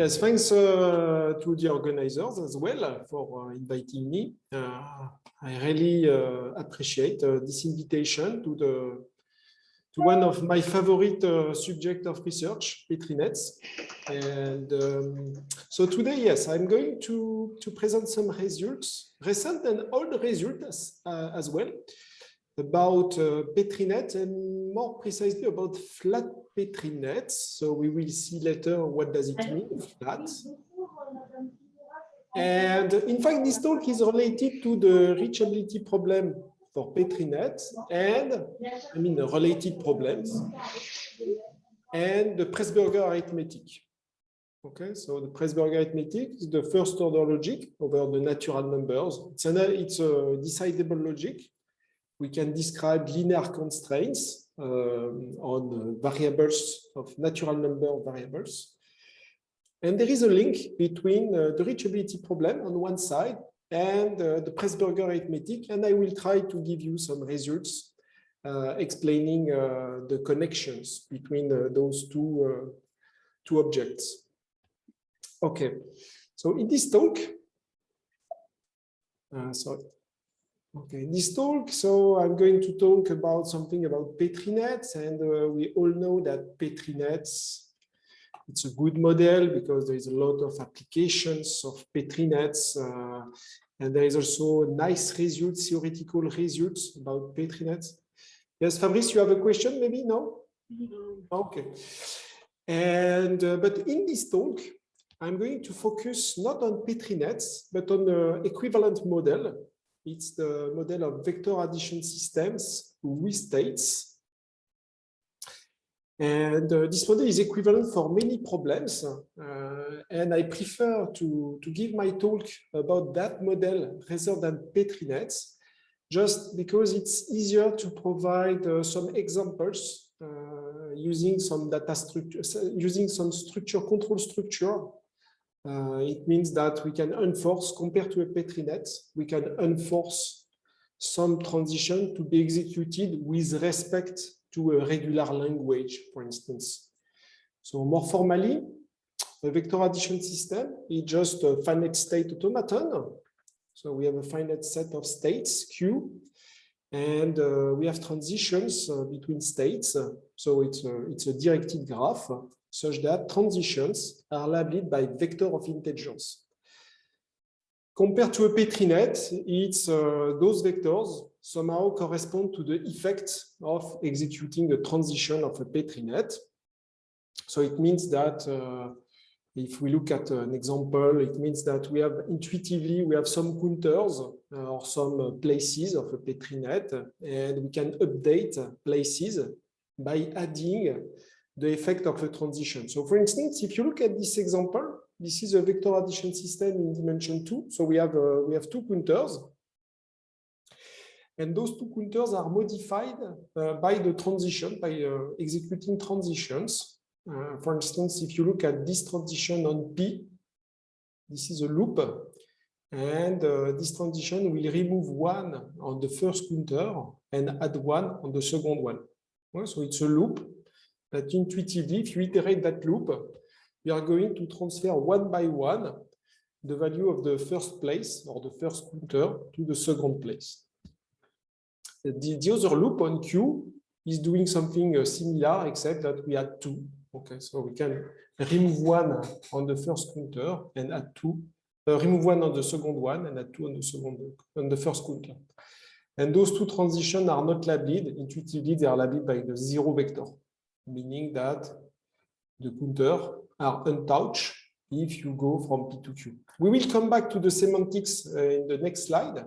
Yes, thanks uh, to the organizers as well for uh, inviting me. Uh, I really uh, appreciate uh, this invitation to the to one of my favorite uh, subject of research, Petrinets. And um, so today, yes, I'm going to, to present some results, recent and old results as well, about uh, Petrinet and more precisely about flat Petrinet. So we will see later what does it mean, flat. And in fact, this talk is related to the reachability problem for Petrinet and, I mean, the related problems and the Presburger arithmetic. Okay, so the Presburger arithmetic is the first order logic over the natural numbers. It's, an, it's a decidable logic we can describe linear constraints uh, on variables of natural number of variables. And there is a link between uh, the reachability problem on one side and uh, the Presburger arithmetic, and I will try to give you some results uh, explaining uh, the connections between uh, those two, two objects. Okay, so in this talk, sorry, Okay, this talk, so I'm going to talk about something about Petrinets, and uh, we all know that Petrinets, it's a good model because there is a lot of applications of Petrinets, uh, and there is also nice results, theoretical results about Petrinets. Yes, Fabrice, you have a question, maybe? No? Okay. And, uh, but in this talk, I'm going to focus not on Petrinets, but on the equivalent model it's the model of vector addition systems with states. And uh, this model is equivalent for many problems. Uh, and I prefer to, to give my talk about that model rather than Petrinets, just because it's easier to provide uh, some examples uh, using some data structure, using some structure control structure uh, it means that we can enforce, compared to a Petrinet, we can enforce some transition to be executed with respect to a regular language, for instance. So more formally, a vector addition system is just a finite state automaton. So we have a finite set of states, Q, and uh, we have transitions uh, between states. So it's a, it's a directed graph such that transitions are labeled by vector of integers. Compared to a Petrinet, it's uh, those vectors somehow correspond to the effect of executing a transition of a Petrinet. So it means that uh, if we look at an example, it means that we have intuitively, we have some counters uh, or some places of a Petrinet, and we can update places by adding the effect of a transition. So for instance, if you look at this example, this is a vector addition system in dimension two. So we have uh, we have two counters. And those two counters are modified uh, by the transition, by uh, executing transitions. Uh, for instance, if you look at this transition on P, this is a loop. And uh, this transition will remove one on the first counter and add one on the second one. So it's a loop that intuitively, if you iterate that loop, you are going to transfer one by one the value of the first place or the first counter to the second place. The, the other loop on Q is doing something uh, similar, except that we add two. Okay, so we can remove one on the first counter and add two, uh, remove one on the second one and add two on the second on the first counter. And those two transitions are not labeled. Intuitively, they are labeled by the zero vector meaning that the counter are untouched if you go from P to Q. We will come back to the semantics uh, in the next slide.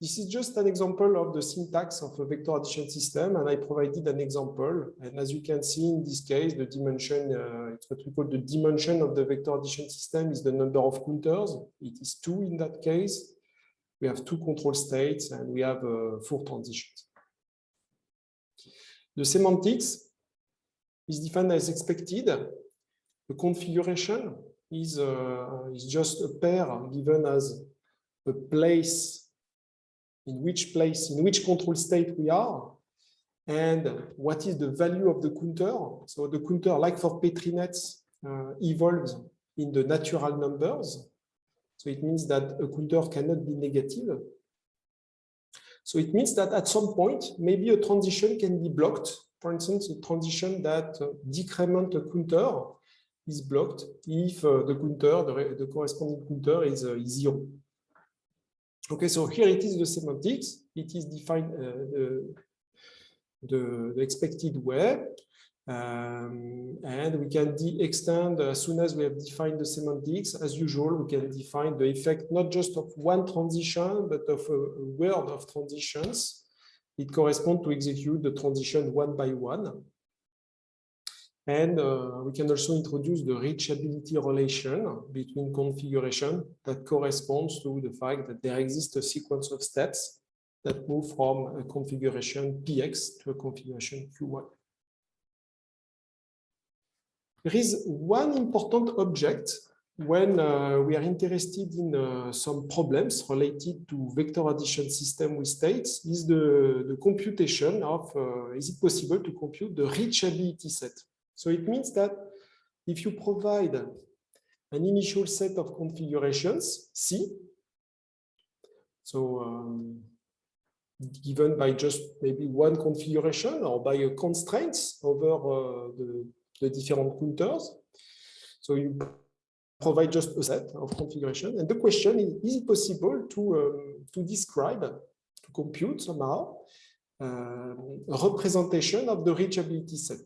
This is just an example of the syntax of a vector addition system, and I provided an example. And as you can see in this case, the dimension, uh, it's what we call the dimension of the vector addition system is the number of counters. It is two in that case. We have two control states, and we have uh, four transitions. The semantics, is defined as expected. The configuration is, uh, is just a pair given as a place, in which place, in which control state we are, and what is the value of the counter. So the counter, like for Petrinets, uh, evolves in the natural numbers. So it means that a counter cannot be negative. So it means that at some point, maybe a transition can be blocked. For instance, a transition that uh, decrement counter is blocked if uh, the counter, the, the, corresponding counter is, uh, is zero. Okay, so here it is the semantics. It is defined the, the, expected way. Um, and we can extend as soon as we have defined the semantics. As usual, we can define the effect not just of one transition, but of a, a world of transitions. It corresponds to execute the transition one by one. And uh, we can also introduce the reachability relation between configuration that corresponds to the fact that there exists a sequence of steps that move from a configuration PX to a configuration Q1. There is one important object when uh, we are interested in uh, some problems related to vector addition system with states is the, the computation of, uh, is it possible to compute the reachability set? So it means that if you provide an initial set of configurations, C, so um, given by just maybe one configuration or by a constraints over uh, the the different counters. So you provide just a set of configuration. And the question is, is it possible to, um, to describe, to compute somehow, uh, a representation of the reachability set?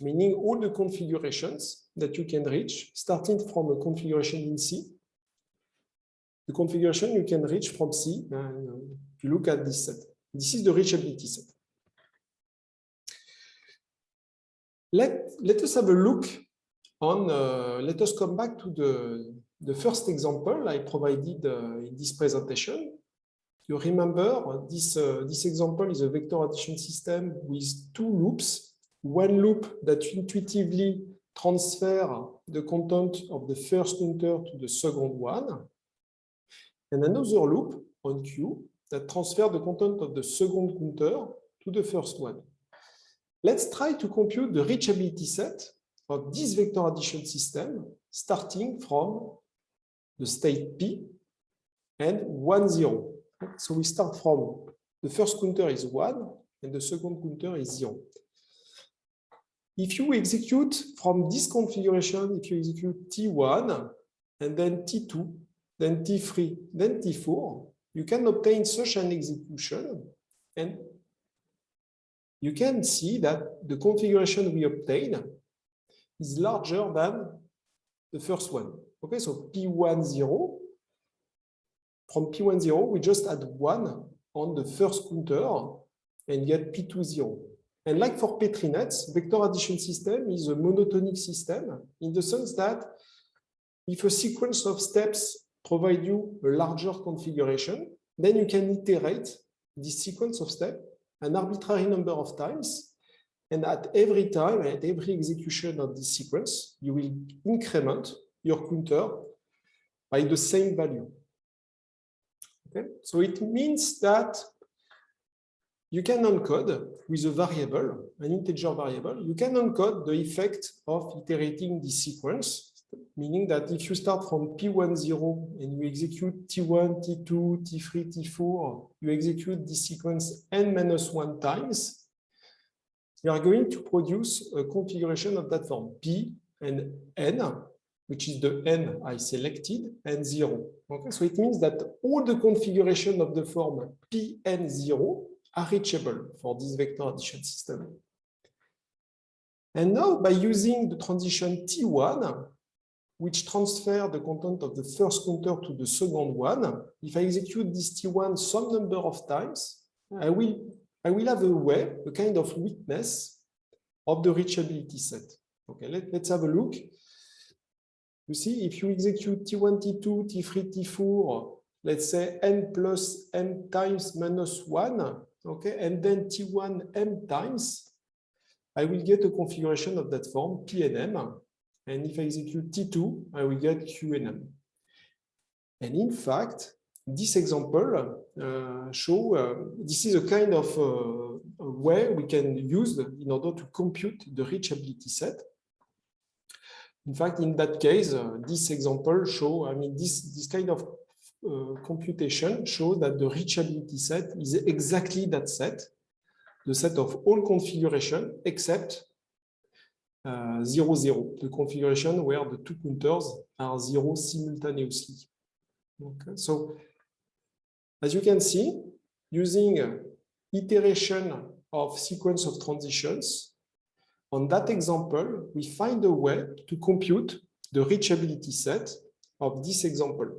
Meaning all the configurations that you can reach, starting from a configuration in C, the configuration you can reach from C, and uh, you look at this set. This is the reachability set. Let, let us have a look on, uh, let us come back to the, the first example I provided uh, in this presentation. You remember this, uh, this example is a vector addition system with two loops. One loop that intuitively transfer the content of the first counter to the second one, and another loop on Q that transfer the content of the second counter to the first one. Let's try to compute the reachability set of this vector addition system starting from the state P and 1, 0. So we start from the first counter is 1 and the second counter is 0. If you execute from this configuration, if you execute T1 and then T2, then T3, then T4, you can obtain such an execution and you can see that the configuration we obtain is larger than the first one. Okay, so P10, from P10, we just add one on the first counter and get P20. And like for Petri nets, vector addition system is a monotonic system in the sense that if a sequence of steps provide you a larger configuration, then you can iterate this sequence of steps an arbitrary number of times. And at every time, at every execution of this sequence, you will increment your counter by the same value. Okay? So it means that you can encode with a variable, an integer variable, you can encode the effect of iterating this sequence meaning that if you start from P10 and you execute T1, T2, T3, T4, you execute this sequence n minus one times, you are going to produce a configuration of that form P and n, which is the n I selected, and 0. Okay, so it means that all the configuration of the form Pn0 are reachable for this vector addition system. And now by using the transition T1, which transfer the content of the first counter to the second one. If I execute this T1 some number of times, I will, I will have a way, a kind of witness of the reachability set. Okay, let, let's have a look. You see, if you execute T1, T2, T3, T4, let's say n plus m times minus 1, okay, and then T1 m times, I will get a configuration of that form, P and M, and if I execute T2, I will get QNM. And in fact, this example show uh, this is a kind of uh, way we can use in order to compute the reachability set. in fact, in that case, uh, this example show, I mean, this, this kind of uh, computation shows that the reachability set is exactly that set, the set of all configuration except uh, 0, 0, the configuration where the two counters are zero simultaneously. Okay. So, as you can see, using iteration of sequence of transitions, on that example, we find a way to compute the reachability set of this example.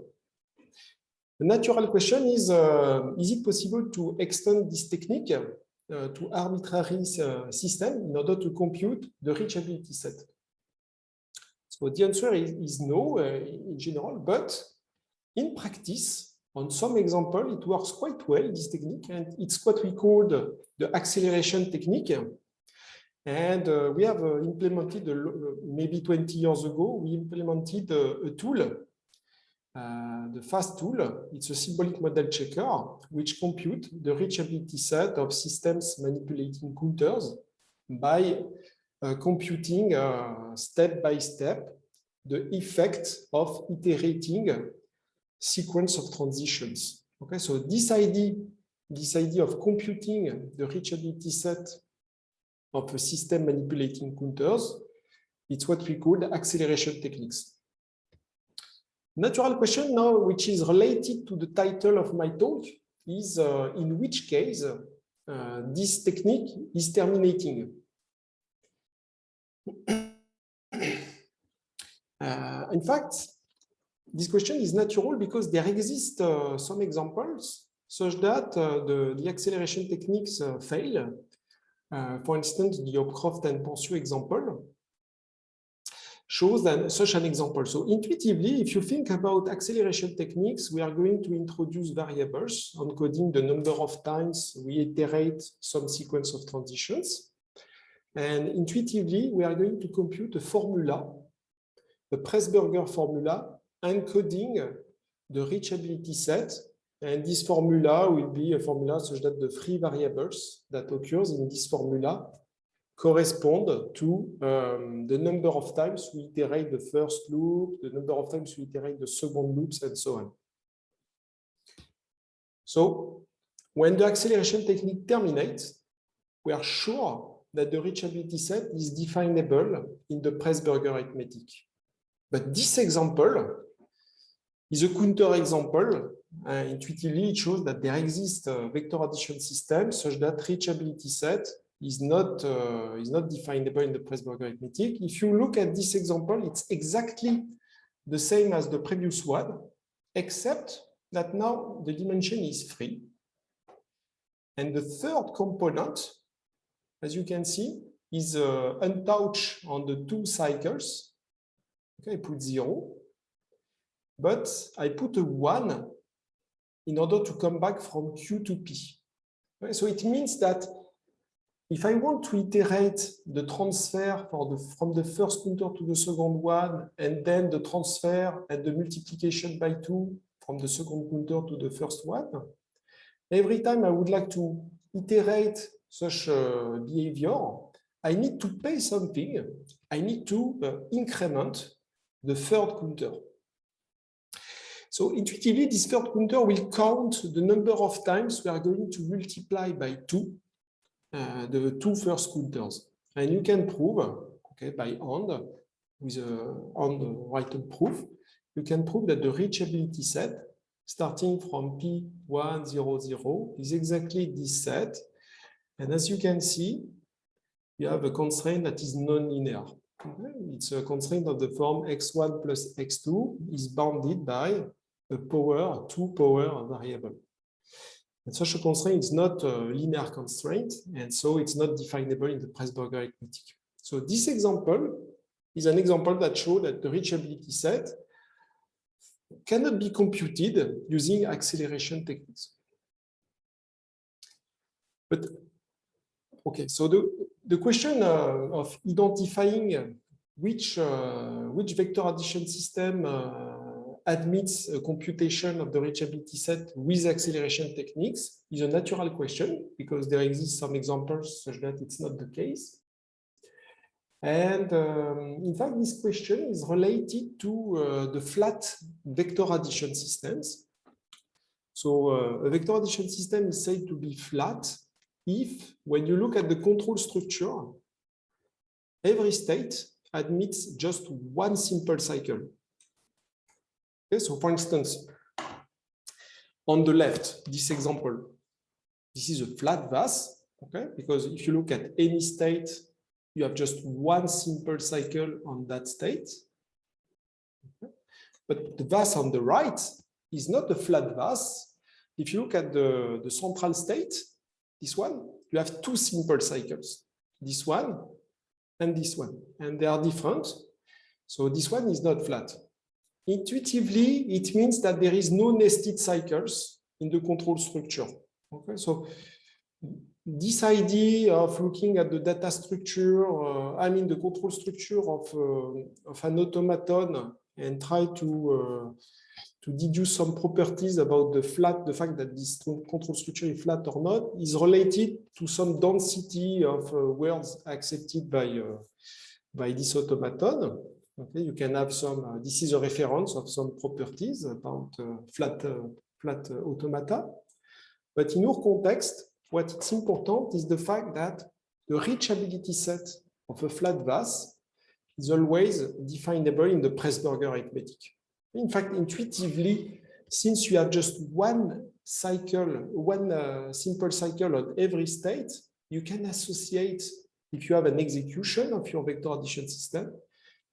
The natural question is, uh, is it possible to extend this technique uh, to arbitrary uh, system in order to compute the reachability set? So the answer is, is no uh, in general, but in practice, on some example, it works quite well, this technique, and it's what we call the, the acceleration technique. And uh, we have uh, implemented, uh, maybe 20 years ago, we implemented a tool uh, the fast tool, it's a symbolic model checker, which compute the reachability set of systems manipulating counters by uh, computing uh, step by step the effect of iterating sequence of transitions. Okay, so this idea, this idea of computing the reachability set of a system manipulating counters, it's what we call acceleration techniques. Natural question now, which is related to the title of my talk, is uh, in which case uh, this technique is terminating. uh, in fact, this question is natural because there exist uh, some examples such that uh, the, the, acceleration techniques uh, fail. for instance, the Hopcroft and Pansiot example, shows that such an example. So intuitively, if you think about acceleration techniques, we are going to introduce variables encoding the number of times we iterate some sequence of transitions. And intuitively, we are going to compute a formula, a Presburger formula, encoding the reachability set. And this formula will be a formula such that the free variables that occurs in this formula correspond to um, the number of times we iterate the first loop, the number of times we iterate the second loops, and so on. So when the acceleration technique terminates, we are sure that the reachability set is definable in the Presburger arithmetic. But this example is a counter example. Uh, intuitively, it shows that there exists a vector addition system such that reachability set is not uh, is not definable in the Presburger arithmetic. If you look at this example, it's exactly the same as the previous one, except that now the dimension is free. And the third component, as you can see, is uh, untouched on the two cycles. Okay, I put zero, but I put a one in order to come back from Q to P. So it means that if I want to iterate the transfer the, from the first counter to the second one, and then the transfer and the multiplication by two from the second counter to the first one, every time I would like to iterate such a behavior, I need to pay something. I need to uh, increment the third counter. So intuitively, this third counter will count the number of times we are going to multiply by two uh, the two first counters. And you can prove, okay, by hand, with a hand written proof, you can prove that the reachability set starting from P100 is exactly this set. And as you can see, you have a constraint that is non-linear. It's a constraint of the form x1 plus x2 is bounded by a power, two power variable. And such a constraint is not a linear constraint, and so it's not definable in the Presburger arithmetic. So this example is an example that shows that the reachability set cannot be computed using acceleration techniques. But okay, so the, the question uh, of identifying which uh, which vector addition system uh, admits a computation of the reachability set with acceleration techniques is a natural question because there exist some examples such that it's not the case. And um, in fact, this question is related to uh, the flat vector addition systems. So uh, a vector addition system is said to be flat if, when you look at the control structure, every state admits just one simple cycle. Okay, so for instance, on the left, this example, this is a flat vase, okay, because if you look at any state, you have just one simple cycle on that state. Okay. But the vase on the right is not a flat vase. If you look at the, the central state, this one, you have two simple cycles, this one and this one, and they are different. So this one is not flat. Intuitively, it means that there is no nested cycles in the control structure. Okay, so this idea of looking at the data structure, uh, I mean the control structure of, uh, of an automaton and try to uh, to deduce some properties about the flat, the fact that this control structure is flat or not, is related to some density of uh, words accepted by uh, by this automaton. Okay, you can have some. Uh, this is a reference of some properties about flat flat automata, but in our context, what is important is the fact that the reachability set of a flat vase is always definable in the Presburger arithmetic. In fact, intuitively, since you have just one cycle, one uh, simple cycle on every state, you can associate, if you have an execution of your vector addition system,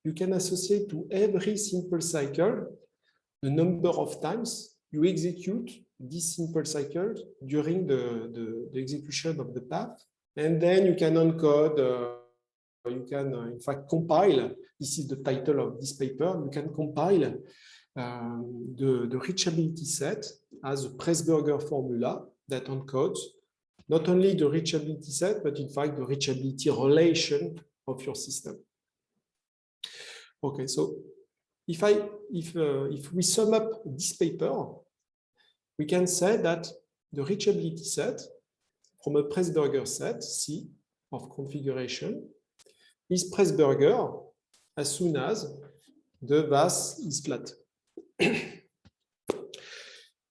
you can associate to every simple cycle the number of times you execute this simple cycle during the, the, the, execution of the path. And then you can encode, uh, you can uh, in fact compile, this is the title of this paper, you can compile uh, the, the reachability set as a Presburger formula that encodes not only the reachability set, but in fact the reachability relation of your system. Okay, so if I if uh, if we sum up this paper, we can say that the reachability set from a Presburger set, C, of configuration, is Presburger as soon as the vase is flat.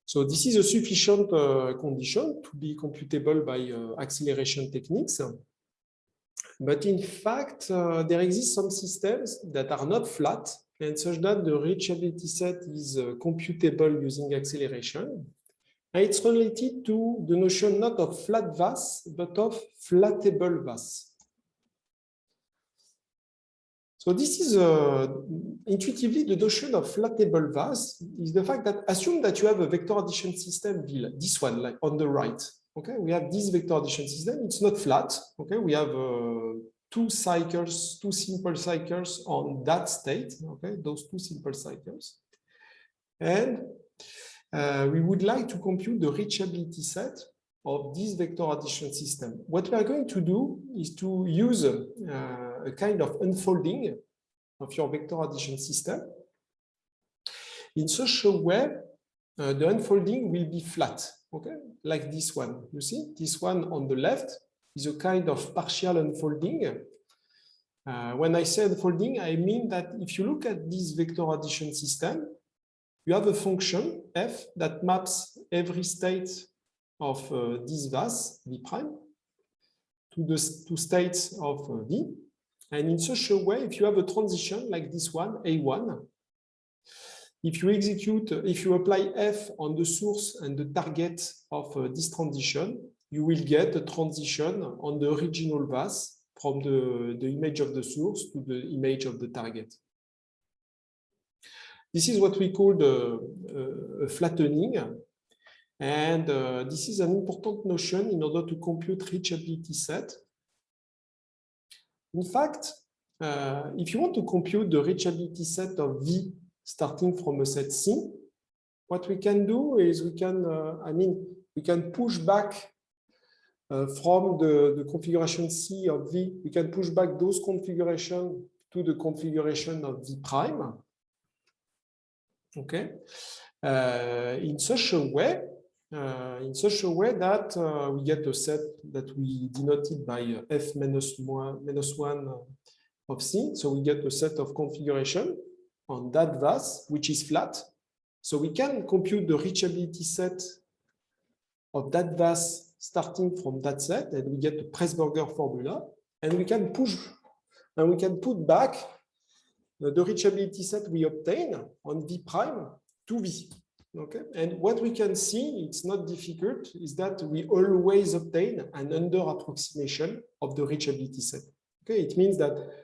so this is a sufficient uh, condition to be computable by uh, acceleration techniques. But in fact, uh, there exist some systems that are not flat and such that the reachability set is uh, computable using acceleration. And it's related to the notion not of flat vase, but of flattable vase. So this is uh, intuitively the notion of flattable vase is the fact that assume that you have a vector addition system, this one, like on the right. Okay, we have this vector addition system. It's not flat. Okay, we have uh, two cycles, two simple cycles on that state. Okay, those two simple cycles, and uh, we would like to compute the reachability set of this vector addition system. What we are going to do is to use uh, a kind of unfolding of your vector addition system in such a way uh, the unfolding will be flat, okay, like this one. You see, this one on the left is a kind of partial unfolding. Uh, when I say unfolding, I mean that if you look at this vector addition system, you have a function f that maps every state of uh, this vase v prime to the two states of uh, v. And in such a way, if you have a transition like this one, a1, if you execute, if you apply f on the source and the target of uh, this transition, you will get a transition on the original vase from the, the image of the source to the image of the target. This is what we call the uh, flattening. And uh, this is an important notion in order to compute reachability set. In fact, uh, if you want to compute the reachability set of V starting from a set C, what we can do is we can, uh, I mean, we can push back uh, from the, the configuration C of V, we can push back those configuration to the configuration of V prime. Okay, uh, in such a way, uh, in such a way that uh, we get a set that we denoted by f minus one, minus one of C. So we get a set of configuration on that VAS, which is flat. So we can compute the reachability set of that VAS starting from that set, and we get the Presburger formula, and we can push and we can put back the reachability set we obtain on V prime to V. Okay, and what we can see, it's not difficult, is that we always obtain an under approximation of the reachability set. Okay, it means that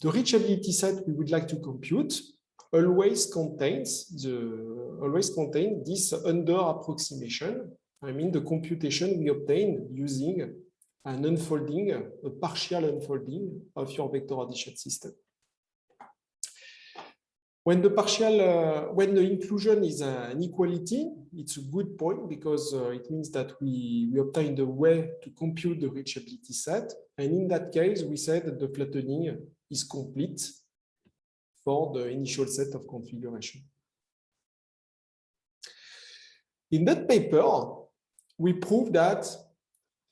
the reachability set we would like to compute always contains the always contain this under approximation. I mean the computation we obtain using an unfolding, a partial unfolding of your vector addition system. When the partial, uh, when the inclusion is an equality, it's a good point because uh, it means that we, we obtain the way to compute the reachability set. And in that case, we said that the flattening is complete for the initial set of configuration. In that paper, we prove that,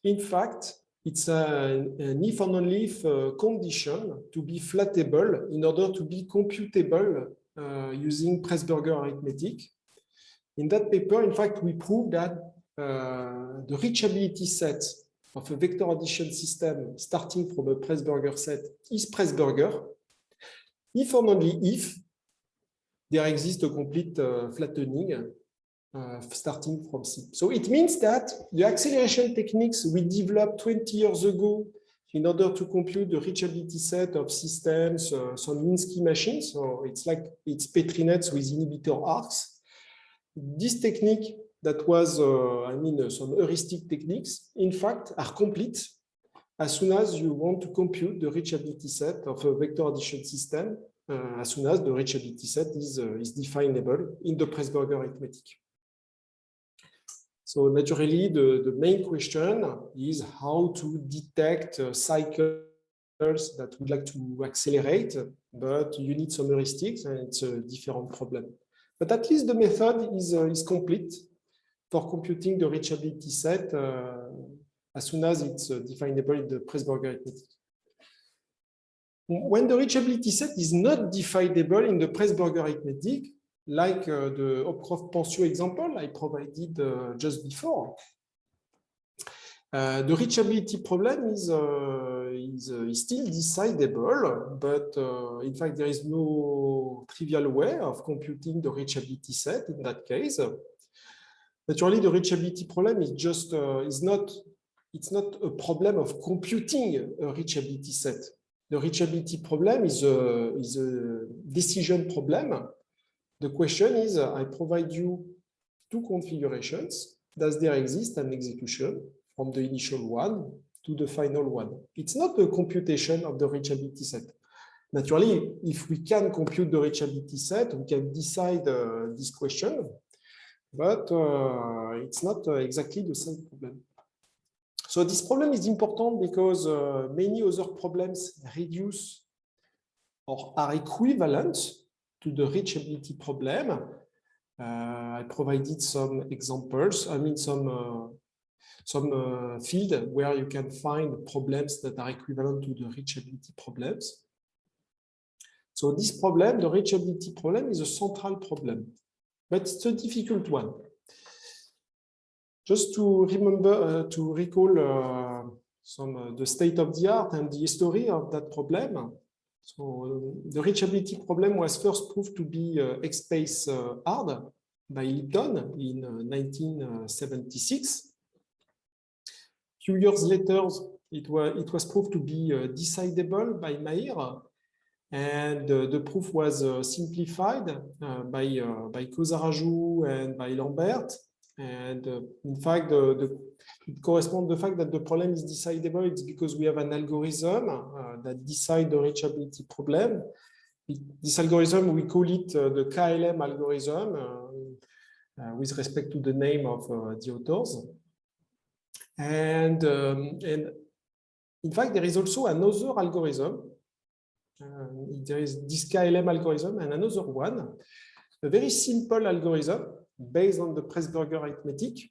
in fact, it's a, an if and only if uh, condition to be flattable in order to be computable uh, using Presburger arithmetic. In that paper, in fact, we prove that uh, the reachability set of a vector addition system starting from a Presburger set is Presburger, if and only if there exists a complete uh, flattening uh, starting from C. So it means that the acceleration techniques we developed 20 years ago in order to compute the reachability set of systems, uh, some Minsky machines. So it's like it's Petri nets with inhibitor arcs. This technique that was, uh, I mean, uh, some heuristic techniques, in fact, are complete as soon as you want to compute the reachability set of a vector addition system, uh, as soon as the reachability set is, uh, is definable in the Presburger arithmetic. So naturally, the, the main question is how to detect uh, cycles that would like to accelerate, but you need some heuristics and it's a different problem. But at least the method is, uh, is complete for computing the reachability set as soon as it's uh, definable in the Presburger arithmetic. When the reachability set is not definable in the Presburger arithmetic, like uh, the Hopcroft-Pansiot example I provided uh, just before. Uh, the reachability problem is, uh, is, uh, is, still decidable, but in fact, there is no trivial way of computing the reachability set in that case. Naturally, the reachability problem is just is not it's not a problem of computing a reachability set. The reachability problem is a, is a decision problem the question is, uh, I provide you two configurations. Does there exist an execution from the initial one to the final one? It's not a computation of the reachability set. Naturally, if we can compute the reachability set, we can decide uh, this question, but uh, it's not uh, exactly the same problem. So this problem is important because uh, many other problems reduce or are equivalent to the reachability problem. I provided some examples, I mean some some uh, field where you can find problems that are equivalent to the reachability problems. So this problem, the reachability problem, is a central problem, but it's a difficult one. Just to remember, uh, to recall uh, some uh, the state of the art and the history of that problem. So the reachability problem was first proved to be EXPSPACE hard by Lipton in 1976. Uh, few years later, it was, it was proved to be decidable by Mayr, and uh, the proof was uh, simplified by, by Kosaraju and by Lambert. And uh, in fact, the, the, it corresponds to the fact that the problem is decidable. It's because we have an algorithm uh, that decide the reachability problem. It, this algorithm, we call it uh, the KLM algorithm uh, uh, with respect to the name of uh, the authors. And, um, and in fact, there is also another algorithm. There is this KLM algorithm and another one, a very simple algorithm based on the Presburger arithmetic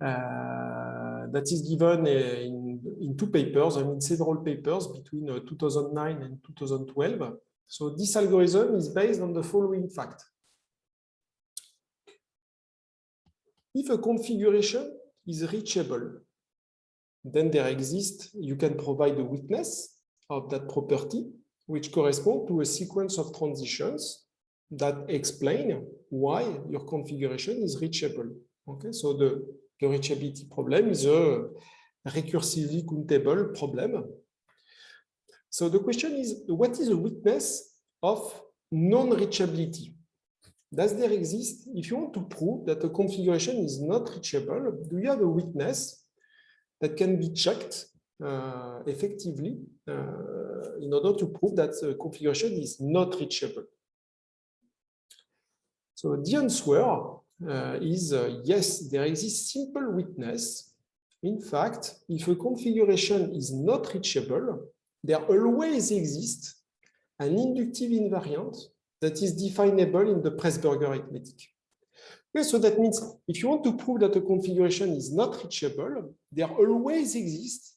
uh, that is given in, in two papers, I mean several papers between 2009 and 2012. So this algorithm is based on the following fact. If a configuration is reachable, then there exists, you can provide a witness of that property, which correspond to a sequence of transitions that explain why your configuration is reachable. Okay, so the, the reachability problem is a recursively countable problem. So the question is, what is a witness of non-reachability? Does there exist, if you want to prove that a configuration is not reachable, do you have a witness that can be checked effectively uh, in order to prove that the configuration is not reachable? So the answer uh, is uh, yes, there exists simple witness. In fact, if a configuration is not reachable, there always exists an inductive invariant that is definable in the Presburger arithmetic. Okay, so that means if you want to prove that a configuration is not reachable, there always exists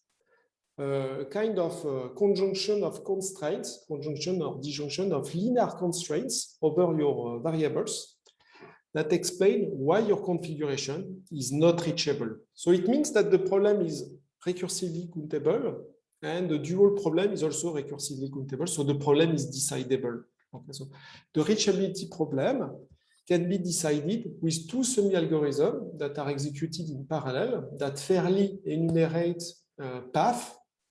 a kind of uh, conjunction of constraints, conjunction or disjunction of linear constraints over your uh, variables that explain why your configuration is not reachable. So it means that the problem is recursively countable and the dual problem is also recursively countable. So the problem is decidable. Okay, so the reachability problem can be decided with two semi-algorithms that are executed in parallel that fairly enumerate uh,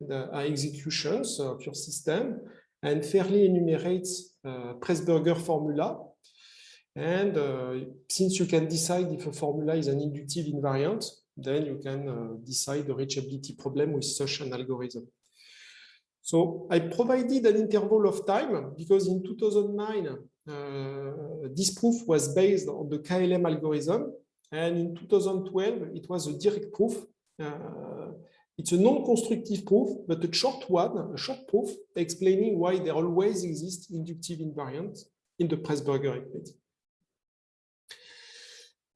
the uh, executions of your system and fairly enumerates uh, Presburger formula. And uh, since you can decide if a formula is an inductive invariant, then you can uh, decide the reachability problem with such an algorithm. So I provided an interval of time because in 2009, uh, this proof was based on the KLM algorithm. And in 2012, it was a direct proof. Uh, it's a non-constructive proof, but a short one, a short proof explaining why there always exists inductive invariants in the Presburger arithmetic.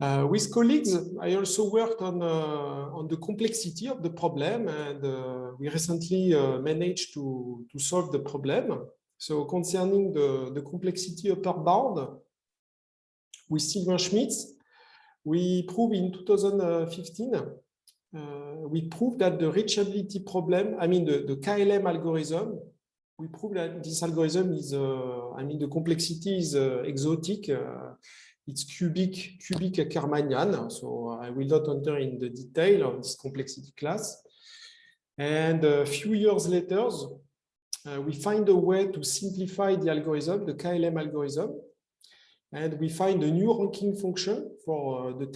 Uh, with colleagues, I also worked on, uh, on the complexity of the problem and uh, we recently uh, managed to, to solve the problem. So concerning the, the complexity upper bound, with Sylvain Schmitz, we proved in 2015, uh, we proved that the reachability problem, I mean the, the KLM algorithm, we proved that this algorithm is, uh, I mean the complexity is exotic it's cubic, cubic Ackermannian. So I will not enter in the detail of this complexity class. And a few years later, uh, we find a way to simplify the algorithm, the KLM algorithm, and we find a new ranking function for uh, the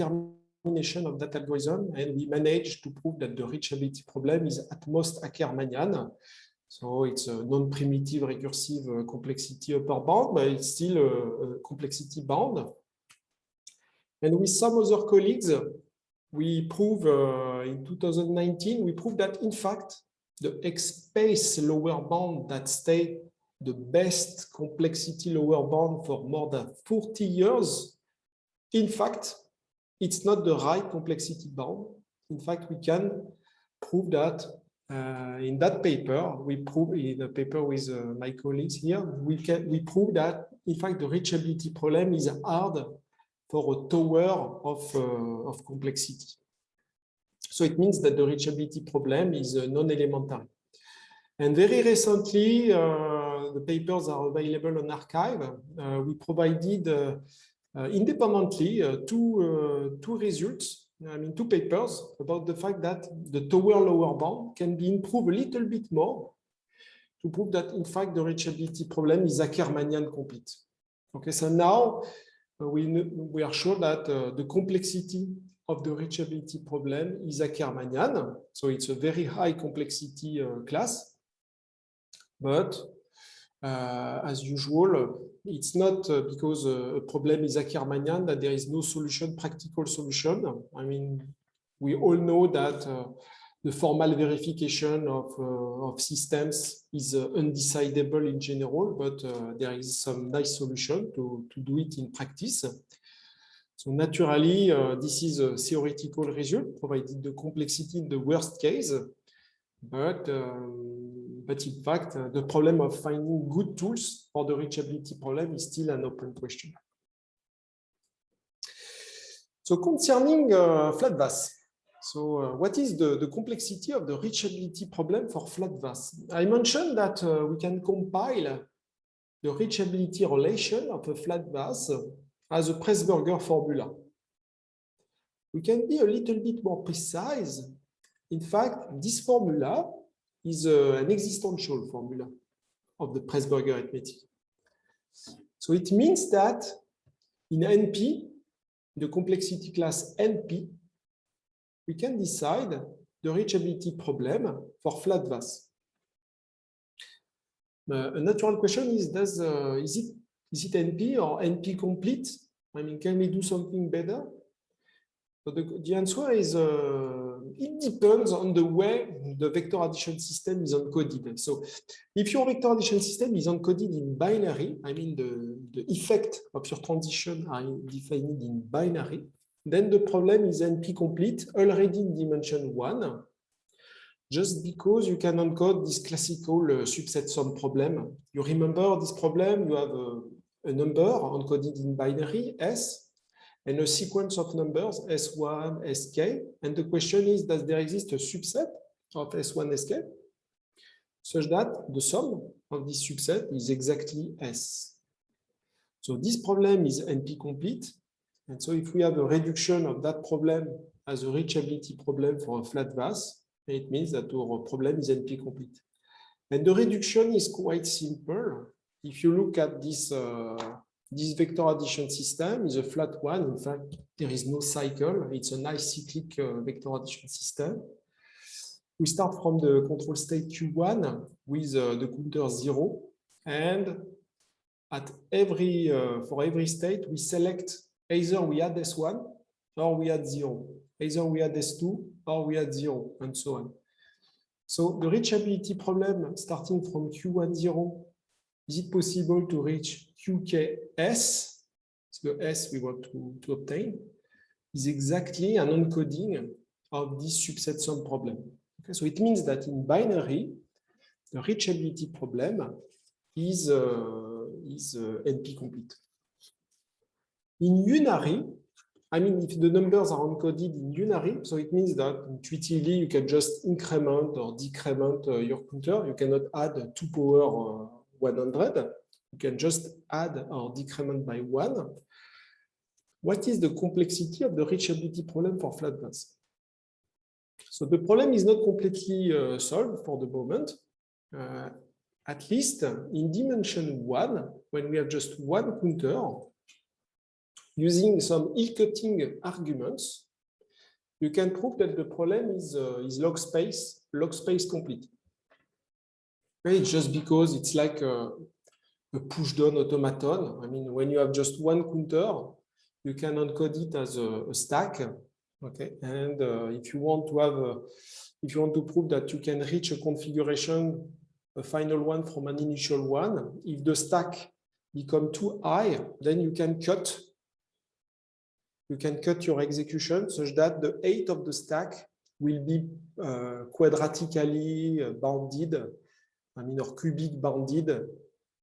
termination of that algorithm, and we managed to prove that the reachability problem is at most Ackermannian. So it's a non-primitive recursive uh, complexity upper bound, but it's still a, complexity bound. And with some other colleagues, we prove uh, in 2019, we prove that in fact, the EXPSPACE lower bound that stayed the best complexity lower bound for more than 40 years, in fact, it's not the right complexity bound. In fact, we can prove that uh, in that paper, we prove in a paper with uh, my colleagues here, we can we prove that in fact the reachability problem is hard for a tower of, uh, of complexity. So it means that the reachability problem is uh, non-elementary. And very recently, uh, the papers are available on arXiv. we provided independently two, two results I mean, two papers about the fact that the tower lower bound can be improved a little bit more to prove that, in fact, the reachability problem is Ackermannian complete. Okay, so now uh, we, we are sure that uh, the complexity of the reachability problem is Ackermannian. So it's a very high complexity uh, class. But uh, as usual, it's not uh, because a problem is Ackermannian that there is no solution, practical solution. I mean, we all know that uh, the formal verification of, uh, of systems is uh, undecidable in general, but uh, there is some nice solution to, to do it in practice. So naturally, uh, this is a theoretical result, provided the complexity in the worst case. But, um, but in fact, uh, the problem of finding good tools for the reachability problem is still an open question. So concerning uh, FlatVAS, so uh, what is the, the complexity of the reachability problem for FlatVAS? I mentioned that uh, we can compile the reachability relation of a FlatVAS as a Presburger formula. We can be a little bit more precise. In fact, this formula is uh, an existential formula of the Presburger arithmetic. So it means that in NP, the complexity class NP, we can decide the reachability problem for flat VAS. Uh, a natural question is, does, uh, is, it, is it NP or NP complete? I mean, can we do something better? So the, the answer is uh, it depends on the way the vector addition system is encoded. So if your vector addition system is encoded in binary, I mean the, the effect of your transition are defined in binary, then the problem is NP complete already in dimension one, just because you can encode this classical uh, subset sum problem. You remember this problem, you have a, a number encoded in binary, S, and a sequence of numbers, S1, Sk. And the question is, does there exist a subset of S1, Sk such that the sum of this subset is exactly S? So this problem is NP complete and so if we have a reduction of that problem as a reachability problem for a flat VAS, it means that our problem is NP complete. And the reduction is quite simple. If you look at this, uh, this vector addition system is a flat one. In fact, there is no cycle. It's an acyclic uh, vector addition system. We start from the control state Q1 with uh, the counter zero. And at every, uh, for every state, we select either we add S1 or we add zero. Either we add S2 or we add zero, and so on. So the reachability problem starting from Q1 zero, is it possible to reach QKS, the S we want to, to obtain, is exactly an encoding of this subset sum problem. Okay, so it means that in binary, the reachability problem is, uh, is uh, NP complete. In unary, I mean, if the numbers are encoded in unary, so it means that intuitively you can just increment or decrement uh, your counter. You cannot add 2 power uh, 100. You can just add or decrement by 1. What is the complexity of the reachability problem for flat VAS? So the problem is not completely uh, solved for the moment. Uh, at least in dimension 1, when we have just one counter, using some hill-cutting arguments, you can prove that the problem is, uh, is log space, log space complete. It's just because it's like a, a push-down automaton. I mean, when you have just one counter, you can encode it as a, a stack. Okay, and uh, if you want to have, a, if you want to prove that you can reach a configuration, a final one from an initial one, if the stack become too high, then you can cut you can cut your execution such that the height of the stack will be uh, quadratically uh, bounded, I mean, or cubic bounded,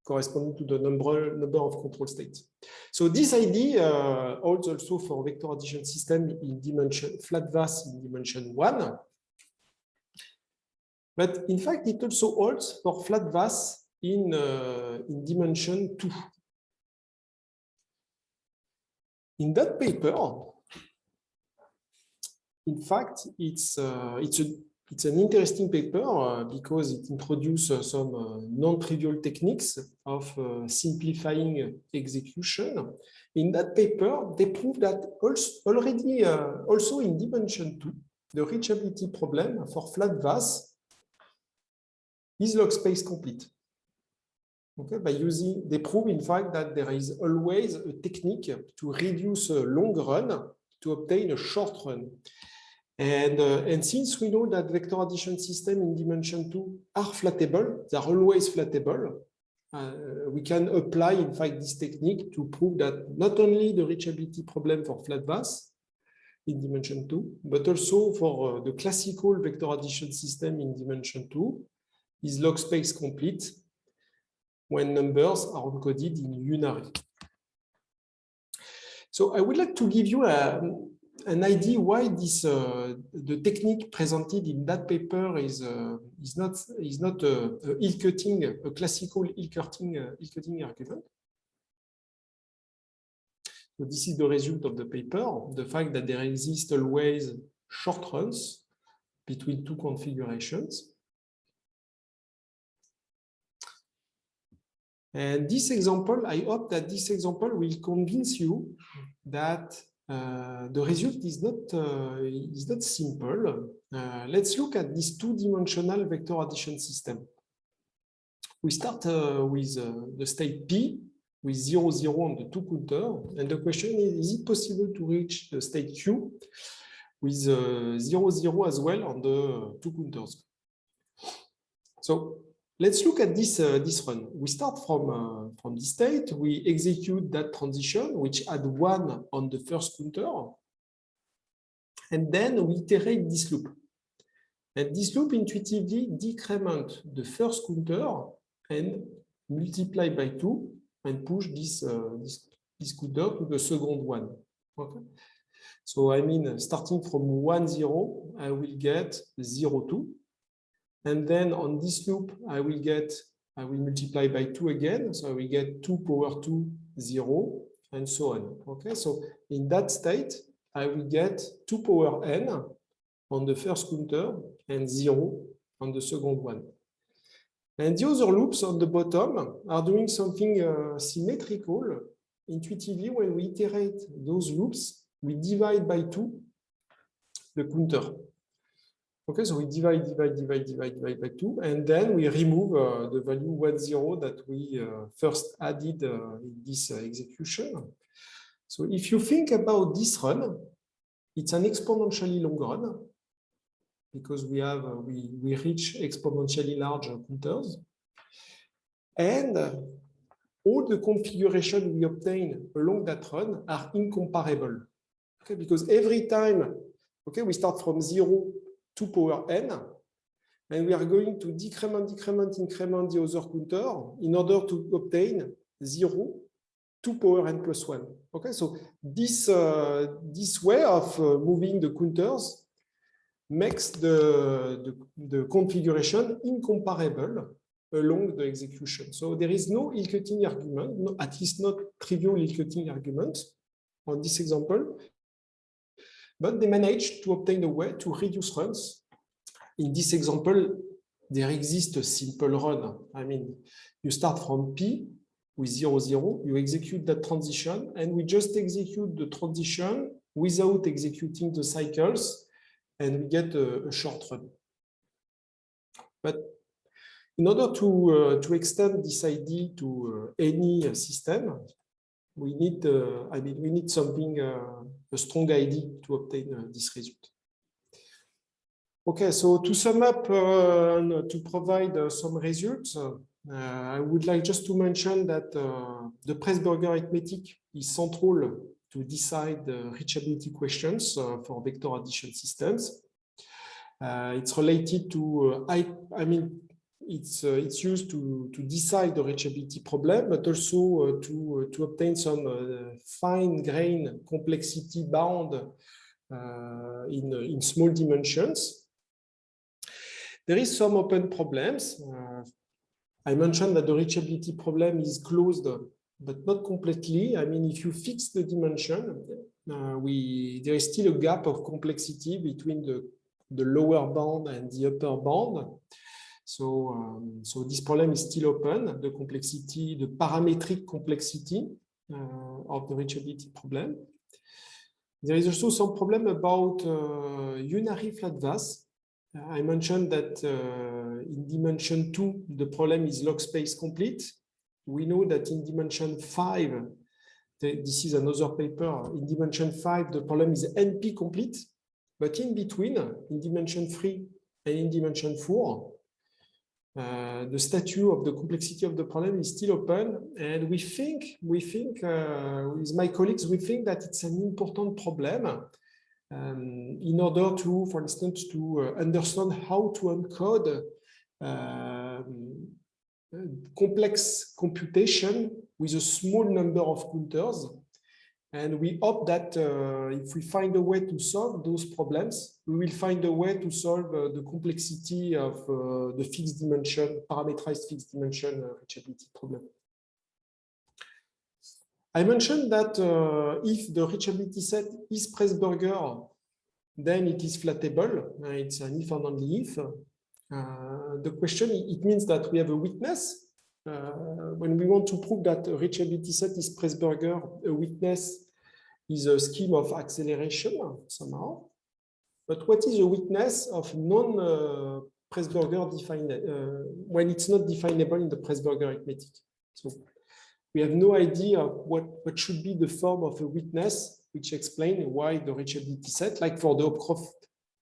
corresponding to the number, number of control states. So this idea uh, holds also for vector addition system in dimension flat VAS in dimension one. But in fact, it also holds for flat VAS in, uh, in dimension two. In that paper, in fact, it's uh, it's a it's an interesting paper uh, because it introduces some uh, non-trivial techniques of uh, simplifying execution. In that paper, they prove that also already also in dimension two, the reachability problem for flat VAS is log space complete. Okay, by using, they prove in fact that there is always a technique to reduce a long run to obtain a short run. And, uh, and since we know that vector addition system in dimension two are flattable, they are always flattable, uh, we can apply, in fact, this technique to prove that not only the reachability problem for flat VAS in dimension two, but also for uh, the classical vector addition system in dimension two is log space complete when numbers are encoded in unary. So I would like to give you a, an idea why this uh, the technique presented in that paper is uh, is not is not a, a hill cutting a classical hill cutting uh, hill cutting argument. So this is the result of the paper, the fact that there exist always short runs between two configurations. And this example, I hope that this example will convince you that uh, the result is not uh, is not simple. Uh, let's look at this two-dimensional vector addition system. We start uh, with the state P with 0, 0 on the two counter. And the question is, is it possible to reach the state Q with uh, 0, 0 as well on the two counters? So Let's look at this, uh, this run. We start from, uh, from this state. We execute that transition, which had one on the first counter. And then we iterate this loop. And this loop intuitively decrement the first counter and multiply by two and push this, uh, this, this counter to the second one. Okay. So I mean, starting from 1, 0, I will get 0, 2. And then on this loop, I will get, I will multiply by two again. So I will get two power two, zero, and so on. Okay, so in that state, I will get two power n on the first counter and zero on the second one. And the other loops on the bottom are doing something uh, symmetrical. Intuitively, when we iterate those loops, we divide by two the counter. Okay, so we divide, divide, divide, divide, divide by two, and then we remove uh, the value one zero that we uh, first added uh, in this uh, execution. So if you think about this run, it's an exponentially long run because we have uh, we we reach exponentially large counters, and all the configuration we obtain along that run are incomparable. Okay, because every time, okay, we start from zero 2 power n, and we are going to decrement, decrement, increment the other counter in order to obtain 0, 2 power n plus 1. Okay, so this, uh, this way of uh, moving the counters makes the, the, the, configuration incomparable along the execution. So there is no hill-cutting argument, no, at least not trivial hill-cutting argument on this example. But they managed to obtain a way to reduce runs. In this example, there exists a simple run. I mean, you start from P with 0, 0, you execute that transition, and we just execute the transition without executing the cycles, and we get a, a short run. But in order to, uh, to extend this idea to uh, any system, we need, uh, I mean, we need something, uh, a strong ID to obtain uh, this result. Okay, so to sum up to provide some results, I would like just to mention that the Presburger arithmetic is central to decide the reachability questions for vector addition systems. Uh, it's related to, uh, I, I mean, it's uh, it's used to to decide the reachability problem, but also uh, to uh, to obtain some fine grain complexity bound in in small dimensions. There is some open problems. I mentioned that the reachability problem is closed, but not completely. I mean, if you fix the dimension, uh, we there is still a gap of complexity between the the lower bound and the upper bound. So, um, so this problem is still open, the complexity, the parametric complexity uh, of the reachability problem. There is also some problem about uh, unary flat VAS. I mentioned that uh, in dimension two, the problem is log space complete. We know that in dimension five, this is another paper, in dimension five, the problem is NP complete. But in between, in dimension three and in dimension four, uh, the statue of the complexity of the problem is still open, and we think, we think, uh, with my colleagues, we think that it's an important problem um, in order to, for instance, to uh, understand how to encode um, complex computation with a small number of counters and we hope that uh, if we find a way to solve those problems, we will find a way to solve uh, the complexity of uh, the fixed dimension, parameterized fixed dimension uh, reachability problem. I mentioned that uh, if the reachability set is Presburger, then it is flattable. Uh, it's an if and only if. the question, it means that we have a witness uh, when we want to prove that a reachability set is Presburger, a witness is a scheme of acceleration somehow. But what is a witness of non-Presburger uh, defined uh, when it's not definable in the Presburger arithmetic? So we have no idea what, what should be the form of a witness, which explain why the reachability set, like for the Hopcroft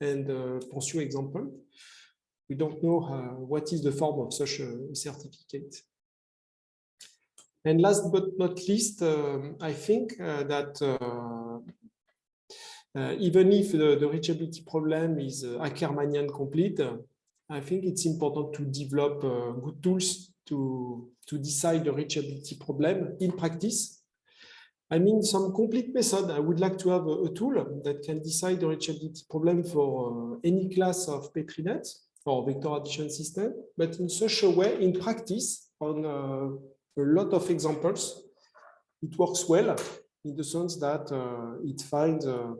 and uh, Pansiot example, we don't know uh, what is the form of such a certificate. And last but not least, um, I think uh, that uh, uh, even if the, the, reachability problem is uh, Ackermannian complete, I think it's important to develop uh, good tools to, to decide the reachability problem in practice. I mean, some complete method. I would like to have a, a tool that can decide the reachability problem for uh, any class of Petri nets or vector addition system, but in such a way, in practice, on a lot of examples. It works well in the sense that uh, it finds a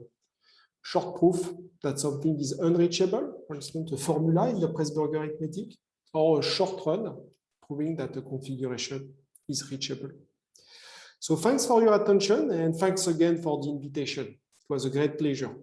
short proof that something is unreachable, for instance, a formula in the Presburger arithmetic, or a short run proving that the configuration is reachable. So thanks for your attention and thanks again for the invitation. It was a great pleasure.